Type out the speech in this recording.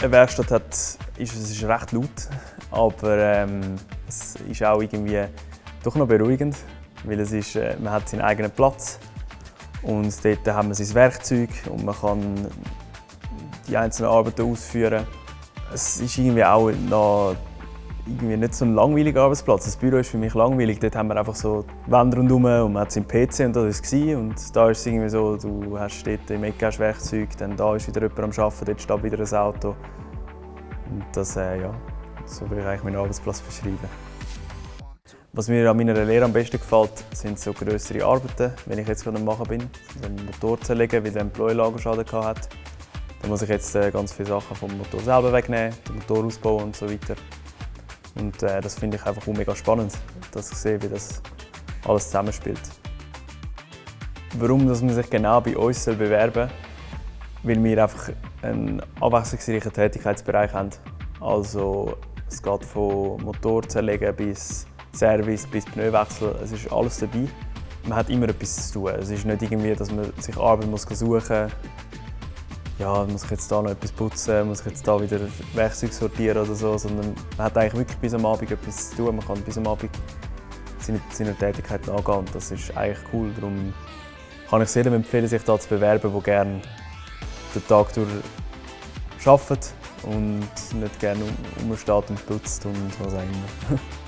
Eine Werkstatt hat, ist, es ist recht laut, aber ähm, es ist auch irgendwie doch noch beruhigend, weil es ist, äh, man hat seinen eigenen Platz und dort haben wir sein Werkzeug und man kann die einzelnen Arbeiten ausführen. Es ist irgendwie auch noch irgendwie nicht so ein langweiliger Arbeitsplatz. Das Büro ist für mich langweilig. Dort haben wir einfach so Wände rundherum und man hat seinen PC und das war. Und da ist es irgendwie so, du hast dort im Ecke hast Werkzeug, dann da ist wieder jemand am Arbeiten, dort steht wieder ein Auto. Und das, äh, ja, so will ich eigentlich meinen Arbeitsplatz beschreiben. Was mir an meiner Lehre am besten gefällt, sind so größere Arbeiten, wenn ich jetzt gerade am Machen bin. Einen Motor zerlegen, weil der einen Bläulagerschaden hatte. Da muss ich jetzt äh, ganz viele Sachen vom Motor selber wegnehmen, den Motor ausbauen und so weiter. Und äh, das finde ich einfach mega spannend, dass ich sehe, wie das alles zusammenspielt. Warum dass man sich genau bei uns bewerben soll? Weil wir einfach einen abwechslungsreichen Tätigkeitsbereich haben. Also es geht von Motor zerlegen bis Service, bis Pneuwechsel, es ist alles dabei. Man hat immer etwas zu tun. Es ist nicht irgendwie, dass man sich Arbeit suchen muss. Ja, muss ich jetzt da noch etwas putzen, muss ich jetzt da wieder Werkzeug sortieren oder so, sondern man hat eigentlich wirklich bis am Abend etwas zu tun. Man kann bis am Abend seine, seine Tätigkeit angehen und das ist eigentlich cool. Darum kann ich es jedem empfehlen, sich da zu bewerben, der gerne den Tag durch arbeitet und nicht gerne umsteht und putzt und was auch immer.